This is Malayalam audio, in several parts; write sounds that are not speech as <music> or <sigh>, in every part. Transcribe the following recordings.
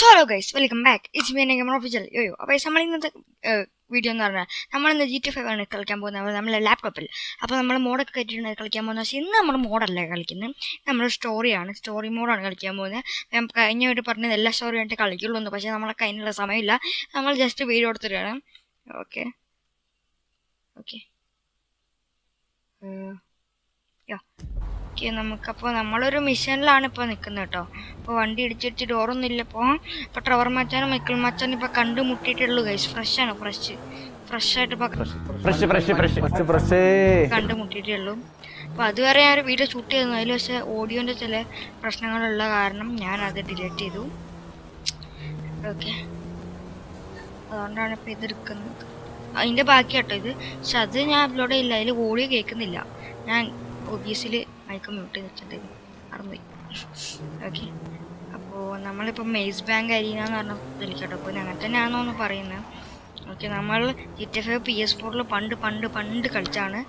Solo guys welcome back it's me നമ്മൾ ഒഫീഷ്യൽ യോയോ അപ്പോൾ നമ്മൾ ഇന്നത്തെ വീഡിയോ എന്ന് പറഞ്ഞാൽ നമ്മളിന്ന് ജി ടി ഫൈവ് ആണ് കളിക്കാൻ പോകുന്നത്. നമ്മളെ ലാപ്ടോപ്പിൽ അപ്പോൾ നമ്മൾ മോഡൊക്കെ കയറ്റിയിട്ടാണ് കളിക്കാൻ പോകുന്നത്. പക്ഷേ ഇന്ന് നമ്മൾ മോഡല്ല കളിക്കുന്നത് നമ്മൾ സ്റ്റോറിയാണ് സ്റ്റോറി മോഡാണ് കളിക്കാൻ പോകുന്നത് ഞാൻ കഴിഞ്ഞ വീട്ടിൽ പറഞ്ഞത് എല്ലാ സ്റ്റോറി ആയിട്ട് കളിക്കുള്ളൂ എന്ന്. പക്ഷേ നമ്മളെ അതിനുള്ള സമയമില്ല. നമ്മൾ ജസ്റ്റ് വീഡിയോ എടുത്തിട്ടാണ്. ഓക്കെ ഓക്കെ ഓക്കെ നമുക്കപ്പോൾ നമ്മളൊരു മിഷനിലാണ് ഇപ്പോൾ നിൽക്കുന്നത് കേട്ടോ അപ്പോൾ വണ്ടി ഇടിച്ചിടിച്ച് ഡോറൊന്നും ഇല്ല ഇപ്പോൾ ഇപ്പോൾ ട്രവർ മച്ചാനും മൈക്കിൾ മച്ചാനും ഇപ്പോൾ കണ്ടുമുട്ടിയിട്ടുള്ളൂ ഗൈസ് ഫ്രഷ് ആണ് ഫ്രഷ് ഫ്രഷ് ആയിട്ട് ഇപ്പോൾ ഫ്രഷ് ഫ്രഷ് ഫ്രഷ് ഫ്രഷേ കണ്ടുമുട്ടിയിട്ടേ ഉള്ളൂ അപ്പോൾ അതുവരെ ഞാൻ ഒരു വീഡിയോ ഷൂട്ട് ചെയ്തു. അതിൽ പക്ഷേ ഓഡിയോന്റെ ചില പ്രശ്നങ്ങളുള്ള കാരണം ഞാൻ അത് ഡിലീറ്റ് ചെയ്തു. ഓക്കെ. അതുകൊണ്ടാണ് ഇപ്പോൾ ഇതെടുക്കുന്നത് അതിന്റെ ബാക്കി കേട്ടോ ഇത്. പക്ഷെ അത് ഞാൻ അപ്ലോഡ് ചെയ്യില്ല അതിൽ ഓഡിയോ കേൾക്കുന്നില്ല. ഞാൻ ഒബിയസിൽ മൈക്ക് മ്യൂട്ട് ചെയ്ത് വെച്ചിട്ടുണ്ടായിരുന്നു മറന്നുപോയി ഓക്കെ. അപ്പോൾ നമ്മളിപ്പോൾ മെയ്സ് ബാങ്ക് അരീന എന്ന് പറഞ്ഞ ഇതിലേക്കട്ടോ അപ്പോൾ അങ്ങനെ തന്നെയാണോ എന്ന് പറയുന്നത് ഓക്കെ നമ്മൾ G T F P S ഫോറിൽ പണ്ട് പണ്ട് പണ്ട് കളിച്ചാണ്.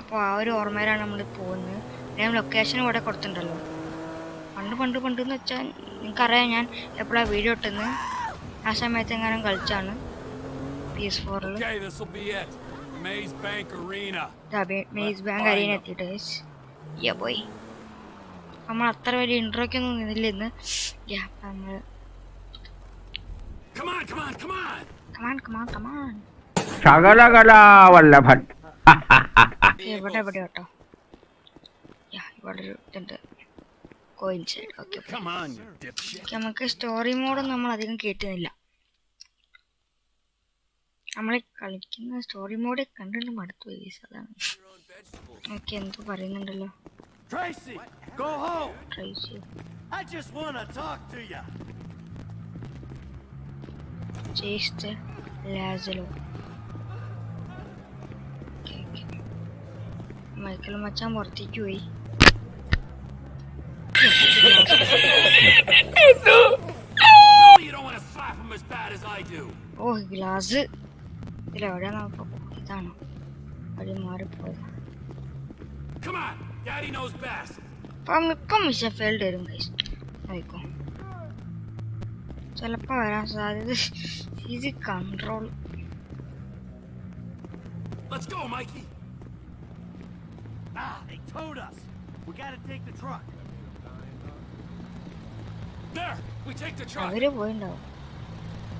അപ്പോൾ ആ ഒരു ഓർമ്മയിലാണ് നമ്മൾ പോകുന്നത്. ഞാൻ ലൊക്കേഷൻ ഇവിടെ കൊടുത്തിട്ടുണ്ടല്ലോ. പണ്ട് പണ്ട് പണ്ട് എന്ന് വെച്ചാൽ നിങ്ങൾക്കറിയാം ഞാൻ എപ്പോഴാണ് വീഡിയോ ഇട്ടുന്നത് ആ സമയത്ത് എങ്ങാനും കളിച്ചാണ് പി എസ് ഫോറിൽ. മെയ്സ് ബാങ്ക് അരീന എത്തിയിട്ട് യാ പോയി. നമ്മൾ അത്ര വലിയ ഇൻട്രോയ്ക്കൊന്നും നിന്നില്ല ഇന്ന്. യാ നമ്മൾ Come on, come on, come on! Come on come on come on ശകലകലാവല്ലഭൻ ഇവിടെ ഇവിടെ കേട്ടോ. ഇവിടെ ഒരു ഇതുണ്ട്. Coins okay. നമുക്ക് സ്റ്റോറി മോഡ് നമ്മൾ അധികം കേട്ടുന്നില്ല. നമ്മൾ കളിക്കുന്ന സ്റ്റോറി മോഡ് കണ്ടിട്ട് മടുത്തു പോയി. അതാണ് ഓക്കെ എന്തോ പറയുന്നുണ്ടല്ലോ Tracy, go home. Tracy. I just want to talk to <laughs> you. ചേസ്റ്റ് ലാസലോ ഓക്കെ ഓക്കെ മൈക്കിൾ മച്ചാൻ Oh, പോയി Pero ahora vamos poco gitano. Abrimos ahora puerta. Come on, Daddy knows best. Πάμε, πάμε σε φέλτερ, guys. Αϊκό. చాలా παράσατε. Easy control. Let's go, Mikey. Ah, they towed us. We gotta take the truck. There, we take the truck. Very well now.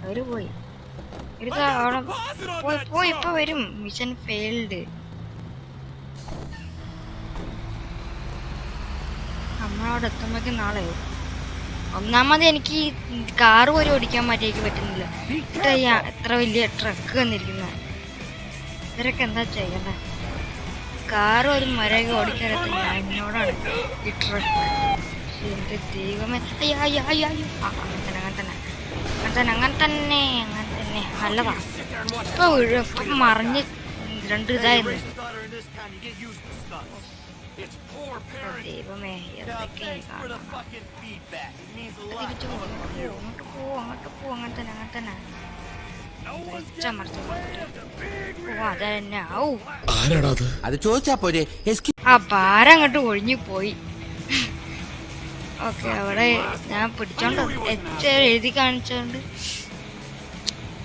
Very well. A അവിടെ പോയി പോയി ഇപ്പൊ വരും. മിഷൻ ഫെയിൽഡ് നമ്മളവിടെ എത്തുമ്പോഴേക്കും നാളെ. ഒന്നാമത് എനിക്ക് ഈ കാറ് പോലും ഓടിക്കാൻ മാറ്റിയേക്ക് പറ്റുന്നില്ല. ഇത്ര എത്ര വലിയ ട്രക്ക് വന്നിരിക്കുന്ന. ഇവരൊക്കെ എന്താ ചെയ്യണ്ടേ? കാറ് ഒരു മര്യാദ ഓടിക്കാനത്തില്ല എന്നോടാണ് ഈ ട്രക്ക് എന്റെ ദൈവമേ. അയ്യോ അയ്യോ അയ്യോ അയ്യോ. ആ അങ്ങനെ തന്നെ അങ്ങനെ തന്നെ. അങ്ങനെ തന്നെ അങ്ങനെ തന്നെ. മറിഞ്ഞ് രണ്ട് ഇതായിരുന്നു. ദൈവമേ അങ്ങോട്ട് പോ അങ്ങോട്ട് പോ അങ്ങനെ തന്നെ അങ്ങനെ തന്നെ. ങ്ങോട്ട് ഒഴിഞ്ഞു പോയി. ഓക്കെ അവിടെ ഞാൻ പിടിച്ചോണ്ട് എഴുതി കാണിച്ചോണ്ട്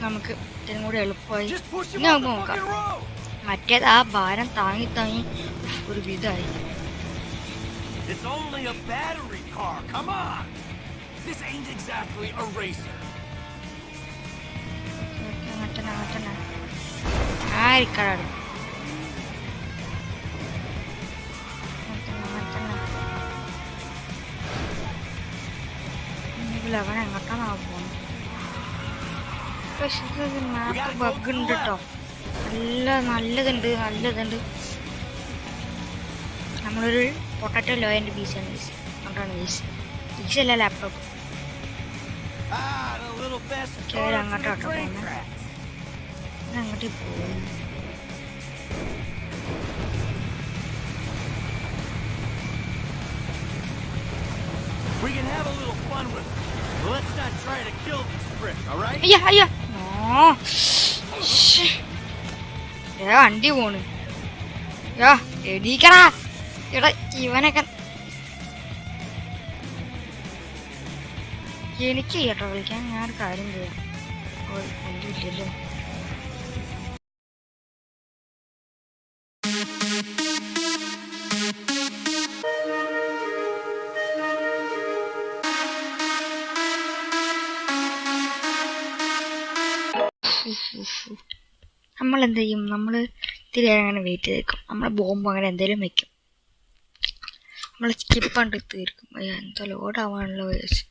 നമുക്ക് ഇതിനും കൂടി എളുപ്പമായി Just push him ഇനി off നമുക്ക് the നോക്കാം fucking road. മറ്റേത് ആ ഭാരം താങ്ങി താങ്ങി ഒരു വിധമായി It's only a battery car. Come on. This ain't exactly a racer. Okay, അങ്ങനെ തന്നെ അങ്ങനെ തന്നെ ആയിരിക്കണം അവൻ എങ്ങോട്ടാണ് പോകുന്നത് പക്ഷെ മാപ്പ് ബഗ് ഉണ്ട് കേട്ടോ നല്ല നല്ലതുണ്ട് നല്ലതുണ്ട് നമ്മളൊരു പൊട്ടറ്റോ ലോയന്റെ പീസാണ് പീസ് അതുകൊണ്ടാണ് പീസ് പീസ് അല്ല ലാപ്ടോപ്പ് Ah, about tracks. അങ്ങോട്ട് പോകും We can have a little fun with it. But let's not try to kill these pricks, all right? അയ്യ ദേ വണ്ടി പോണ്. യോ എടീക്കടാ എടാ ഇവനൊക്കെ എനിക്ക് കേട്ടോ വിളിക്കാൻ ഞാൻ കാര്യം ചെയ്യാം. ഒന്നുമില്ലല്ലോ നമ്മൾ എന്ത് ചെയ്യും നമ്മൾ ഇത്തിരി അങ്ങനെ വെയിറ്റ് ചെയ്തേക്കും. നമ്മൾ ബോംബ് അങ്ങനെ എന്തെങ്കിലും വെക്കും. നമ്മൾ സ്കിപ്പ് കണ്ട് തീർക്കും എന്തോ ലോഡ് ആവാണല്ലോ വിചാരിച്ച്.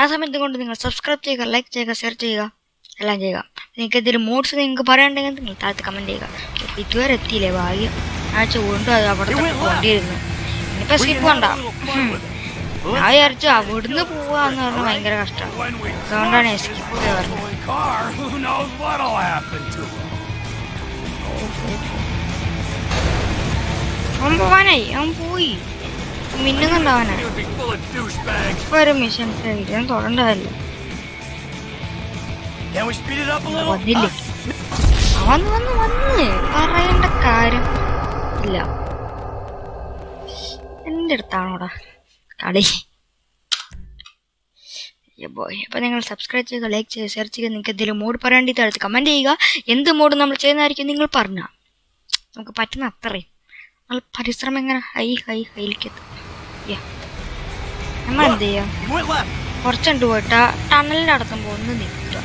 ആ സമയത്ത് കൊണ്ട് നിങ്ങൾ സബ്സ്ക്രൈബ് ചെയ്യുക ലൈക്ക് ചെയ്യുക ഷെയർ ചെയ്യുക എല്ലാം ചെയ്യുക. നിങ്ങൾക്ക് എന്തെങ്കിലും മോഡ്സ് നിങ്ങൾക്ക് പറയാനുണ്ടെങ്കിൽ നിങ്ങൾ താഴത്ത് കമന്റ് ചെയ്യുക. ഇതുവരെ എത്തിയില്ലേ? ഭാഗ്യം. ആഴ്ച വീണ്ടും അത് അവിടെ കൊണ്ടിരുന്നു. ഇനിയിപ്പോൾ സ്കിപ്പ് Well, ഞാൻ വിചാരിച്ചു അവിടുന്ന് പോവാന്ന് പറഞ്ഞാൽ ഭയങ്കര കഷ്ടമാണ് When we അതുകൊണ്ടാണ് സ്കിപ്പ് പറഞ്ഞത് toy car, who knows what'll happen to him? അവൻ പോവാനായി അവൻ പോയി മിന്നുന്നുണ്ടാവാനായി. ഇപ്പൊ മിഷൻ കാര്യം ഇല്ല. അടുത്താണോടാ? കളി ബോയ് അപ്പോൾ നിങ്ങൾ സബ്സ്ക്രൈബ് ചെയ്യുക ലൈക്ക് ചെയ്യുക ഷെയർ ചെയ്യുക നിങ്ങൾക്ക് എന്തെങ്കിലും മോഡ് പറയേണ്ടി താഴത്ത് കമന്റ് ചെയ്യുക. എന്ത് മോഡ് നമ്മൾ ചെയ്യുന്നതായിരിക്കും നിങ്ങൾ പറഞ്ഞാൽ നമുക്ക് പറ്റുന്ന അത്രയും. നമ്മൾ പരിശ്രമം എങ്ങനെ ഹൈ ഹൈ ഹൈയിലേക്ക്. നമ്മൾ എന്ത് ചെയ്യാം. കുറച്ചുണ്ട് പോയിട്ട് ടണലിന്റെ അടുത്തുമ്പോൾ ഒന്ന് നിൽക്കുക.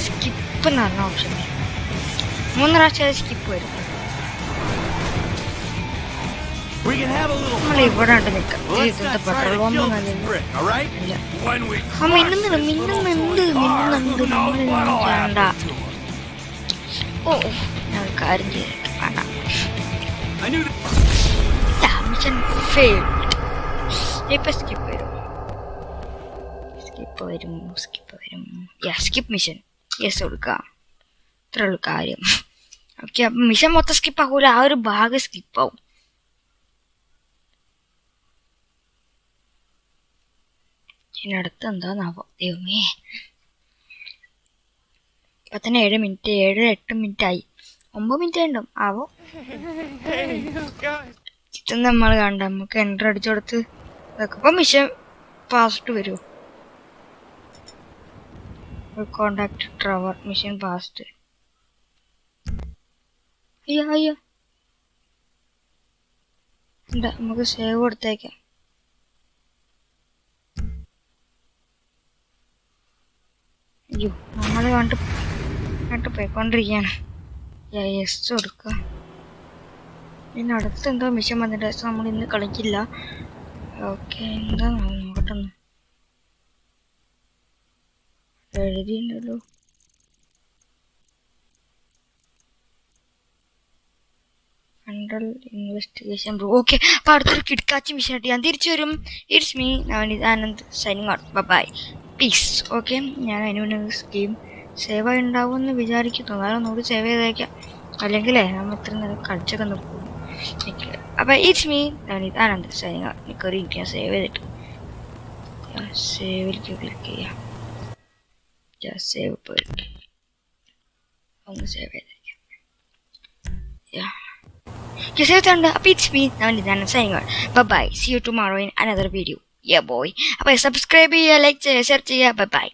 സ്കിപ്പ് എന്ന് പറഞ്ഞ ഓപ്ഷൻ മൂന്ന് പ്രാവശ്യം സ്കിപ്പ് വരും. Right? ഇല്ല. When we ആ crush മിന്നുന്നുണ്ട് മിന്നുന്നുണ്ട് what'll വേണ്ട? ഓ ഞാൻ കാര്യം ചെയ്തേക്കാം വേണ്ട. മിഷൻ ഫെയിൽ ഇപ്പൊ സ്കിപ്പ് വരും. സ്കിപ്പ് വരും സ്കിപ്പ് വരും. യാ സ്കിപ്പ് മിഷൻ യെസ് കൊടുക്കാം. ഇത്രേ കാര്യം. ഓക്കെ അപ്പം മിഷൻ മൊത്തം സ്കിപ്പ് ആകൂല ആ ഒരു ഭാഗം സ്കിപ്പ് അടുത്ത് എന്താന്നാവോ ദൈവമേ. ഇപ്പൊ തന്നെ ഏഴ് മിനിറ്റ് ഏഴ് എട്ട് മിനിറ്റ് ആയി ഒമ്പത് മിനിറ്റ് ഉണ്ടും ആവോ? ചിത്രം നമ്മൾ കണ്ട നമുക്ക് എന്റർ അടിച്ചു കൊടുത്ത് ഇതൊക്കെ. മിഷൻ പാസ്റ്റ് വരുമോ കോണ്ടാക്ട് ട്രവർ മിഷൻ പാസ്റ്റ് അയ്യോ അയ്യോ. എന്താ നമുക്ക് സേവ് കൊടുത്തേക്കാം. അയ്യോ നമ്മൾ കണ്ട് കണ്ട് പോയിക്കൊണ്ടിരിക്കുകയാണ്. യെസ് കൊടുക്കുക പിന്നെ അടുത്ത് എന്തോ മിഷൻ വന്നിട്ട് നമ്മൾ ഇന്ന് കളിക്കില്ല. ഓക്കെ എന്താ നോക്കട്ടെ. എഴുതിയിട്ടുണ്ടല്ലോ കൺട്രോൾ ഇൻവെസ്റ്റിഗേഷൻ ബ്രോ ഓക്കെ അപ്പോൾ അടുത്തൊരു കിടക്കാച്ചി മിഷൻ ഞാൻ തിരിച്ചു വരും. It's me Navanith Anand signing out bye peace okay ഞാൻ അതിനുവേണ്ടി സ്കീം സേവ് ആയി ഉണ്ടാവുമെന്ന് വിചാരിക്കുന്നു. എന്നാലും നൂറ് സേവ് ചെയ്തേക്കാം. അല്ലെങ്കിലേ നമ്മൾ ഇത്ര നേരം കളിച്ചൊക്കെ നിർത്തും അപ്പൊ ഇറ്റ്സ് മീ നവനിത് ആനന്ദ് എനിക്കൊരു എനിക്ക് ഞാൻ സേവ് ചെയ്തിട്ട് സേവിലേക്ക് ക്ലിക്ക് ചെയ്യാം. സേവ് പോയിട്ട് ഒന്ന് സേവ് ചെയ്തേക്കാം. Yeah. Yes, I've it's me Navani signing out. Bye bye. See you tomorrow in another video. Yeah, boy. Apa subscribe ya, like, share ya. Bye-bye.